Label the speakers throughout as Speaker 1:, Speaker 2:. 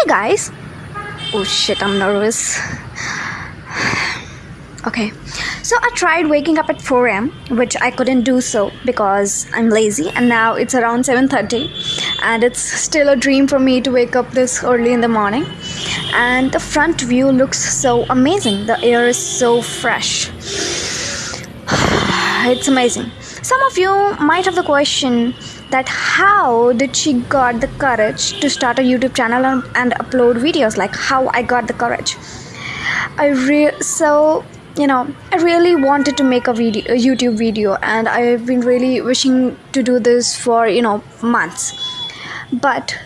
Speaker 1: Hey guys! Oh shit, I'm nervous. Okay, so I tried waking up at 4 am, which I couldn't do so because I'm lazy, and now it's around 7:30, and it's still a dream for me to wake up this early in the morning. And the front view looks so amazing. The air is so fresh. it's amazing. Some of you might have the question that how did she got the courage to start a YouTube channel and, and upload videos? Like how I got the courage. I re so you know I really wanted to make a video, a YouTube video, and I've been really wishing to do this for you know months, but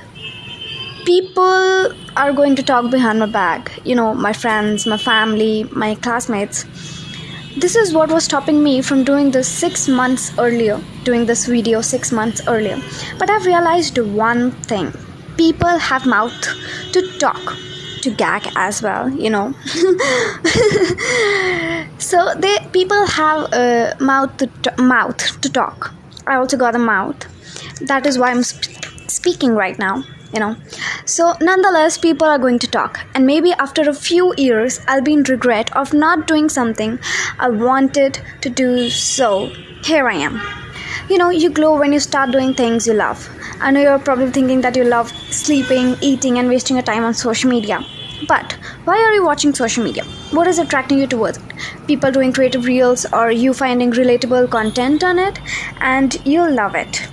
Speaker 1: people are going to talk behind my back. You know, my friends, my family, my classmates this is what was stopping me from doing this six months earlier doing this video six months earlier. But i've realized one thing. People have mouth to talk to gag as well you know. So they people have a mouth to mouth to talk. I also got a mouth. That is why i'm sp- speaking right now you know. So nonetheless people are going to talk. And maybe after a few years i'll be in regret of not doing something i wanted to do. So here i am. You know you glow when you start doing things you love. I know you're probably thinking that you love sleeping eating and wasting your time on social media. But why are you watching social media? What is attracting you towards it? People doing creative reels or you finding relatable content on it and you love it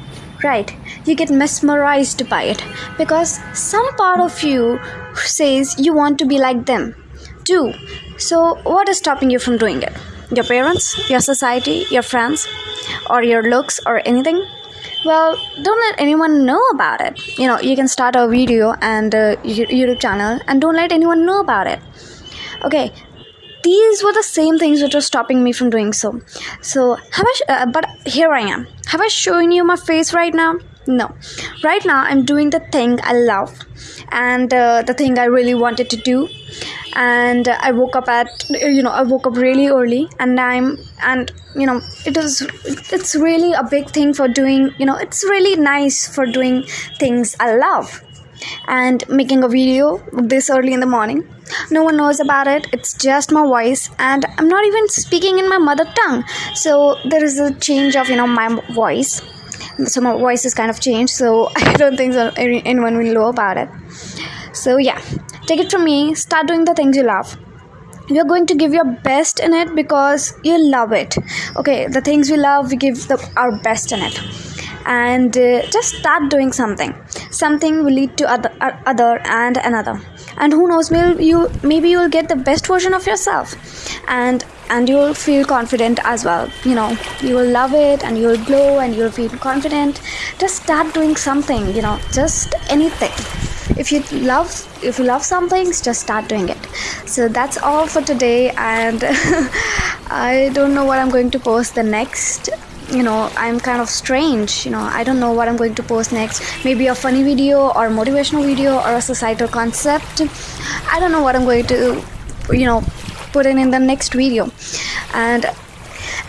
Speaker 1: right. You get mesmerized by it. Because some part of you says you want to be like them. Too so what is stopping you from doing it? Your parents your society your friends or your looks or anything? Well don't let anyone know about it. You know you can start a video and uh, a youtube channel and don't let anyone know about it. Okay these were the same things which were stopping me from doing so. So have i uh, but here i am. Have i shown you my face right now? No. Right now i'm doing the thing i love and uh, the thing i really wanted to do. And uh, i woke up at you know i woke up really early and i'm and you know it is it's really a big thing for doing you know it's really nice for doing things i love and making a video this early in the morning. No one knows about it. It's just my voice and i'm not even speaking in my mother tongue. So there is a change of you know my voice. So my voice is kind of changed so i don't think anyone will know about it. So yeah take it from me. Start doing the things you love. You're going to give your best in it because you love it. Okay the things we love we give the, our best in it and uh, just start doing something. Something will lead to other, uh, other and another. And who knows maybe you maybe you'll get the best version of yourself. And and you'll feel confident as well. You know you will love it and you'll glow and you'll feel confident. Just start doing something you know just anything. If you love if you love something just start doing it. So that's all for today and i don't know what i'm going to post the next you know i'm kind of strange you know. I don't know what i'm going to post next. Maybe a funny video or motivational video or a societal concept. I don't know what i'm going to you know put in in the next video. And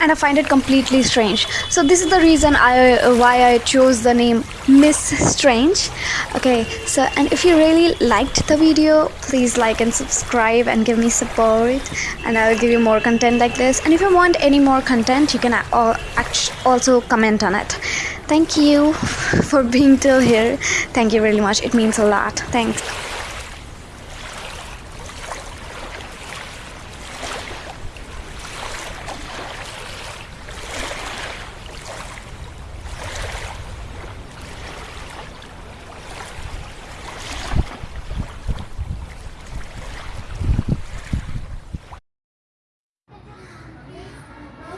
Speaker 1: and I find it completely strange. So this is the reason I uh, why I chose the name Miss Strange. Okay, so and if you really liked the video, please like and subscribe and give me support, and I'll give you more content like this. And if you want any more content, you can uh, also comment on it. Thank you for being till here. Thank you really much. It means a lot. Thanks.